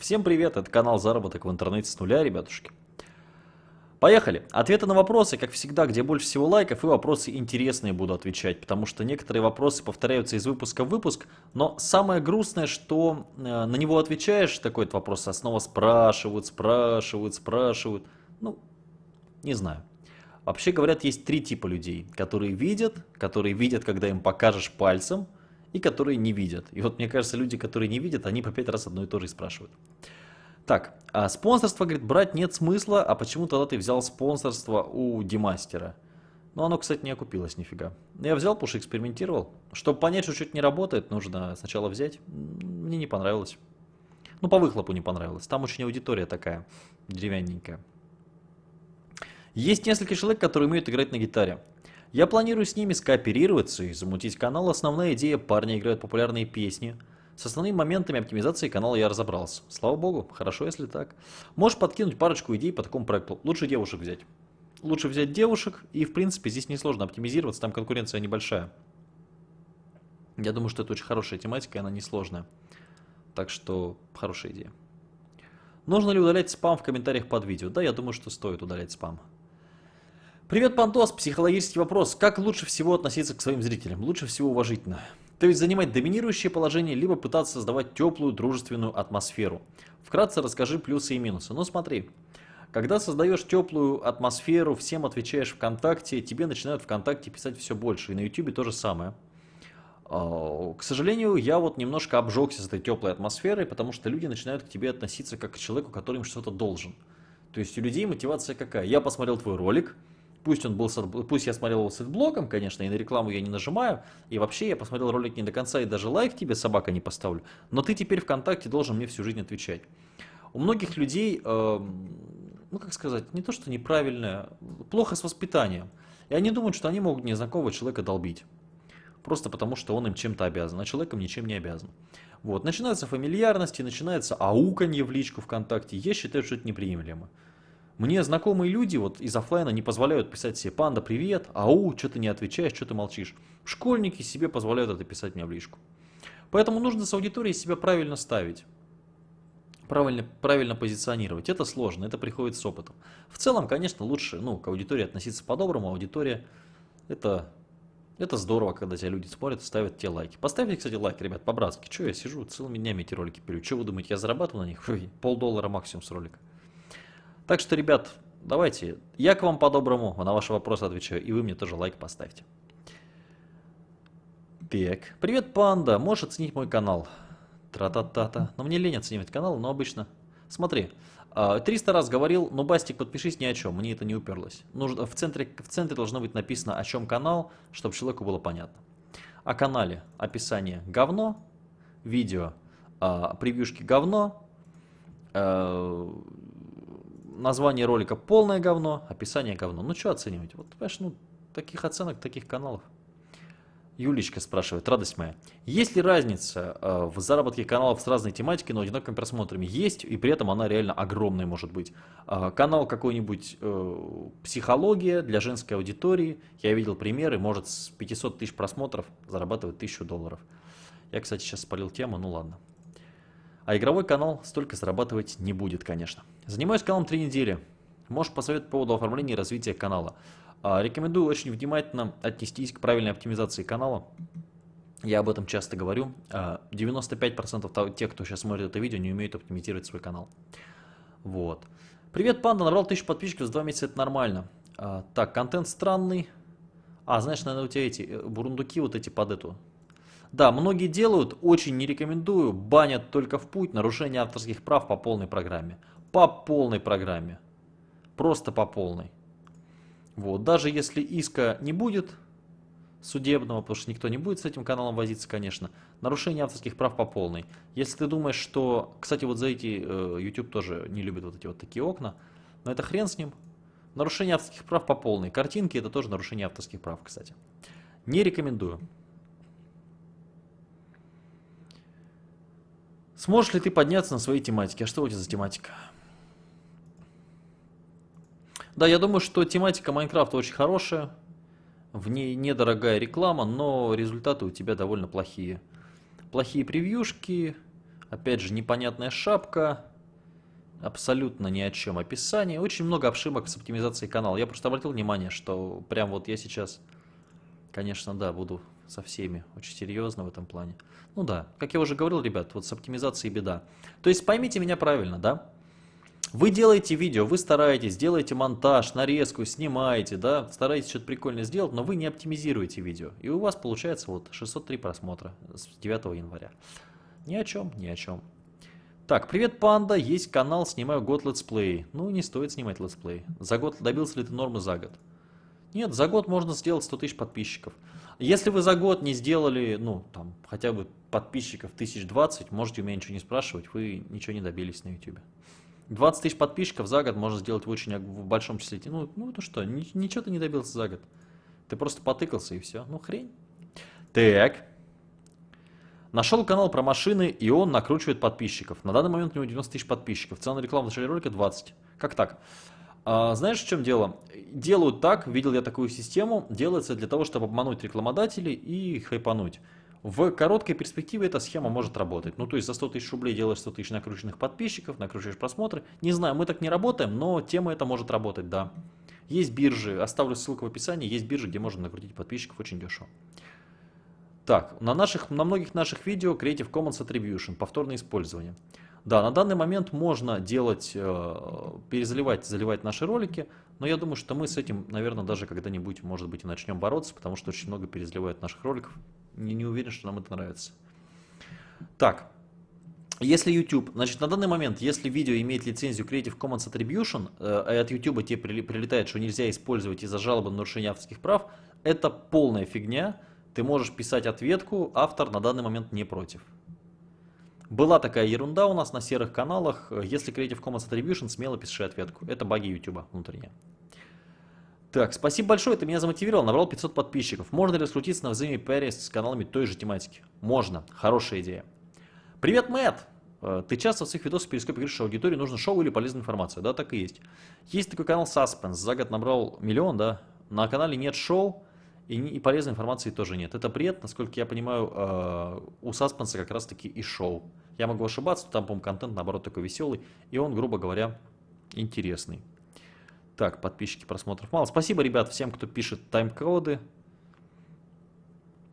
Всем привет, это канал Заработок в интернете с нуля, ребятушки. Поехали. Ответы на вопросы, как всегда, где больше всего лайков, и вопросы интересные буду отвечать, потому что некоторые вопросы повторяются из выпуска в выпуск, но самое грустное, что э, на него отвечаешь, такой вопрос, а снова спрашивают, спрашивают, спрашивают. Ну, не знаю. Вообще говорят, есть три типа людей, которые видят, которые видят, когда им покажешь пальцем, и которые не видят. И вот мне кажется, люди, которые не видят, они по пять раз одно и то же и спрашивают. Так, а спонсорство, говорит, брать нет смысла, а почему тогда ты взял спонсорство у Демастера? Ну, оно, кстати, не окупилось нифига. Я взял, потому что экспериментировал. Чтобы понять, что что-то не работает, нужно сначала взять. Мне не понравилось. Ну, по выхлопу не понравилось. Там очень аудитория такая, деревянненькая. Есть несколько человек, которые умеют играть на гитаре. Я планирую с ними скооперироваться и замутить канал. Основная идея – парни играют популярные песни. С основными моментами оптимизации канала я разобрался. Слава богу, хорошо, если так. Можешь подкинуть парочку идей по такому проекту. Лучше девушек взять. Лучше взять девушек, и в принципе здесь несложно оптимизироваться, там конкуренция небольшая. Я думаю, что это очень хорошая тематика, и она несложная. Так что, хорошая идея. Нужно ли удалять спам в комментариях под видео? Да, я думаю, что стоит удалять спам. Привет, Пантос. Психологический вопрос. Как лучше всего относиться к своим зрителям? Лучше всего уважительно. То есть занимать доминирующее положение, либо пытаться создавать теплую, дружественную атмосферу. Вкратце расскажи плюсы и минусы. Ну смотри, когда создаешь теплую атмосферу, всем отвечаешь ВКонтакте, тебе начинают ВКонтакте писать все больше. И на Ютубе то же самое. А, к сожалению, я вот немножко обжегся с этой теплой атмосферой, потому что люди начинают к тебе относиться как к человеку, который им что-то должен. То есть у людей мотивация какая? Я посмотрел твой ролик, Пусть, он был, пусть я смотрел его с блоком, конечно, и на рекламу я не нажимаю, и вообще я посмотрел ролик не до конца, и даже лайк тебе, собака, не поставлю, но ты теперь ВКонтакте должен мне всю жизнь отвечать. У многих людей, э, ну как сказать, не то что неправильное, плохо с воспитанием. И они думают, что они могут незнакомого человека долбить. Просто потому, что он им чем-то обязан, а человеком ничем не обязан. Вот. Начинаются фамильярности, начинается ауканье в личку ВКонтакте. Я считаю, что это неприемлемо. Мне знакомые люди вот из офлайна не позволяют писать себе «Панда, привет», «Ау, что ты не отвечаешь, что ты молчишь». Школьники себе позволяют это писать мне в личку. Поэтому нужно с аудиторией себя правильно ставить. Правильно, правильно позиционировать. Это сложно, это приходит с опытом. В целом, конечно, лучше ну, к аудитории относиться по-доброму. Аудитория это, это здорово, когда тебя люди смотрят, ставят тебе лайки. Поставьте, кстати, лайк, ребят, по-братски. Что я сижу целыми днями эти ролики пилю? Что вы думаете, я зарабатываю на них? Полдоллара максимум с ролика. Так что, ребят, давайте, я к вам по-доброму на ваши вопросы отвечаю, и вы мне тоже лайк поставьте. Так, привет, панда, можешь оценить мой канал? Тра-та-та-та. Но мне лень оценивать канал, но обычно... Смотри, 300 а, раз говорил, но Бастик, подпишись ни о чем, мне это не уперлось. Нужно, в, центре, в центре должно быть написано, о чем канал, чтобы человеку было понятно. О канале описание говно, видео, а, превьюшки говно, а, название ролика полное говно, описание говно. Ну что оценивать? Вот, понимаешь, ну, таких оценок, таких каналов. Юлечка спрашивает, радость моя, есть ли разница э, в заработке каналов с разной тематикой, но одинаковыми просмотрами? Есть, и при этом она реально огромная может быть. Э, канал какой-нибудь э, психология для женской аудитории, я видел примеры, может с 500 тысяч просмотров зарабатывать 1000 долларов. Я, кстати, сейчас спалил тему, ну ладно. А игровой канал столько зарабатывать не будет, конечно. Занимаюсь каналом 3 недели. Можешь посоветовать по поводу оформления и развития канала. А, рекомендую очень внимательно отнестись к правильной оптимизации канала. Я об этом часто говорю. 95% а, тех, кто сейчас смотрит это видео, не умеют оптимизировать свой канал. Вот. Привет, панда, набрал 1000 подписчиков за 2 месяца, это нормально. А, так, контент странный. А, знаешь, наверное, у тебя эти э, бурундуки вот эти под эту, да, многие делают, очень не рекомендую, банят только в путь, нарушение авторских прав по полной программе. По полной программе. Просто по полной. Вот, даже если иска не будет судебного, потому что никто не будет с этим каналом возиться, конечно, нарушение авторских прав по полной. Если ты думаешь, что, кстати, вот за эти э, YouTube тоже не любит вот эти вот такие окна, но это хрен с ним. Нарушение авторских прав по полной. Картинки это тоже нарушение авторских прав, кстати. Не рекомендую. Сможешь ли ты подняться на своей тематике? А что у тебя за тематика? Да, я думаю, что тематика Майнкрафта очень хорошая. В ней недорогая реклама, но результаты у тебя довольно плохие. Плохие превьюшки, Опять же, непонятная шапка. Абсолютно ни о чем описание. Очень много ошибок с оптимизацией канала. Я просто обратил внимание, что прям вот я сейчас, конечно, да, буду со всеми очень серьезно в этом плане. Ну да, как я уже говорил, ребят, вот с оптимизацией беда. То есть поймите меня правильно, да? Вы делаете видео, вы стараетесь, делаете монтаж, нарезку, снимаете, да, стараетесь что-то прикольное сделать, но вы не оптимизируете видео. И у вас получается вот 603 просмотра с 9 января. Ни о чем, ни о чем. Так, привет, панда, есть канал, снимаю год летсплей. Ну, не стоит снимать летсплей. За год добился ли ты нормы за год? Нет, за год можно сделать 100 тысяч подписчиков. Если вы за год не сделали, ну, там, хотя бы подписчиков 1020, можете у меня ничего не спрашивать, вы ничего не добились на YouTube. 20 тысяч подписчиков за год можно сделать в очень в большом числе. Ну, ну то что, ничего ты не добился за год. Ты просто потыкался и все. Ну, хрень. Так. Нашел канал про машины, и он накручивает подписчиков. На данный момент у него 90 тысяч подписчиков. Цена на рекламу в начале ролика 20. Как так? А, знаешь, в чем дело? Делают так, видел я такую систему, делается для того, чтобы обмануть рекламодателей и хайпануть. В короткой перспективе эта схема может работать. Ну, то есть за 100 тысяч рублей делаешь 100 тысяч накрученных подписчиков, накручиваешь просмотры. Не знаю, мы так не работаем, но тема эта может работать, да. Есть биржи, оставлю ссылку в описании, есть биржи, где можно накрутить подписчиков очень дешево. Так, на, наших, на многих наших видео Creative Commons Attribution, повторное использование. Да, на данный момент можно делать, э, перезаливать, заливать наши ролики, но я думаю, что мы с этим, наверное, даже когда-нибудь, может быть, и начнем бороться, потому что очень много перезаливают наших роликов. Не, не уверен, что нам это нравится. Так, если YouTube, значит, на данный момент, если видео имеет лицензию Creative Commons Attribution, э, от YouTube тебе прилетает, что нельзя использовать из-за жалобы на нарушение авторских прав, это полная фигня, ты можешь писать ответку, автор на данный момент не против. Была такая ерунда у нас на серых каналах. Если Creative Commons Attribution, смело пиши ответку. Это баги YouTube внутренние. Так, спасибо большое, ты меня замотивировал, набрал 500 подписчиков. Можно ли раскрутиться на взаимопиаре с каналами той же тематики? Можно, хорошая идея. Привет, Мэтт! Э, ты часто в своих видосах в перископе говоришь, что аудитории нужно шоу или полезная информация. Да, так и есть. Есть такой канал Suspense, за год набрал миллион, да. На канале нет шоу, и, и полезной информации тоже нет. Это бред, насколько я понимаю, э, у Саспенса как раз таки и шоу. Я могу ошибаться, там, по-моему, контент, наоборот, такой веселый, и он, грубо говоря, интересный. Так, подписчики, просмотров мало. Спасибо, ребят, всем, кто пишет тайм-коды.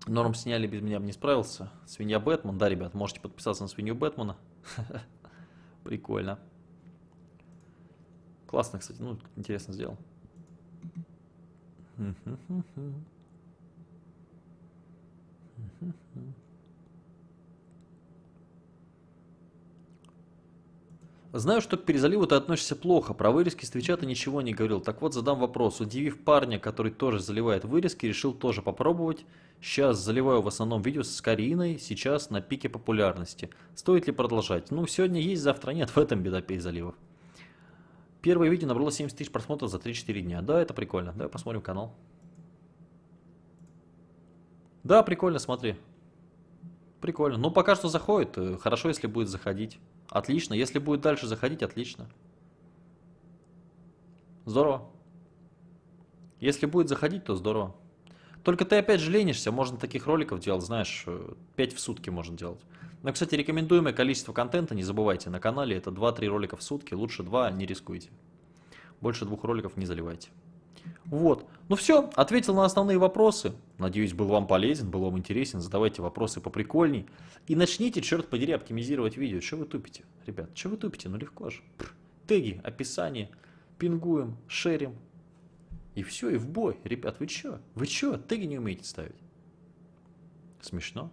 Норм сняли, без меня бы не справился. Свинья Бэтмен, да, ребят, можете подписаться на свинью Бэтмена. Прикольно. Классно, кстати, ну, интересно сделал. Знаю, что к перезаливу ты относишься плохо, про вырезки с Твича ты ничего не говорил. Так вот, задам вопрос. Удивив парня, который тоже заливает вырезки, решил тоже попробовать. Сейчас заливаю в основном видео с Кариной, сейчас на пике популярности. Стоит ли продолжать? Ну, сегодня есть, завтра нет, в этом беда перезаливов. Первое видео набрало 70 тысяч просмотров за 3-4 дня. Да, это прикольно. Давай посмотрим канал. Да, прикольно, смотри. Прикольно. Ну, пока что заходит. Э, хорошо, если будет заходить. Отлично. Если будет дальше заходить, отлично. Здорово. Если будет заходить, то здорово. Только ты опять же ленишься, можно таких роликов делать, знаешь, 5 э, в сутки можно делать. Но, кстати, рекомендуемое количество контента, не забывайте, на канале это 2-3 ролика в сутки, лучше 2, не рискуйте. Больше двух роликов не заливайте. Вот. Ну все, ответил на основные вопросы. Надеюсь, был вам полезен, был вам интересен. Задавайте вопросы поприкольней. И начните, черт подери, оптимизировать видео. Что вы тупите, ребят? Что вы тупите? Ну легко же. Теги, описание, пингуем, шерим. И все, и в бой. Ребят, вы что? Вы что? Теги не умеете ставить? Смешно?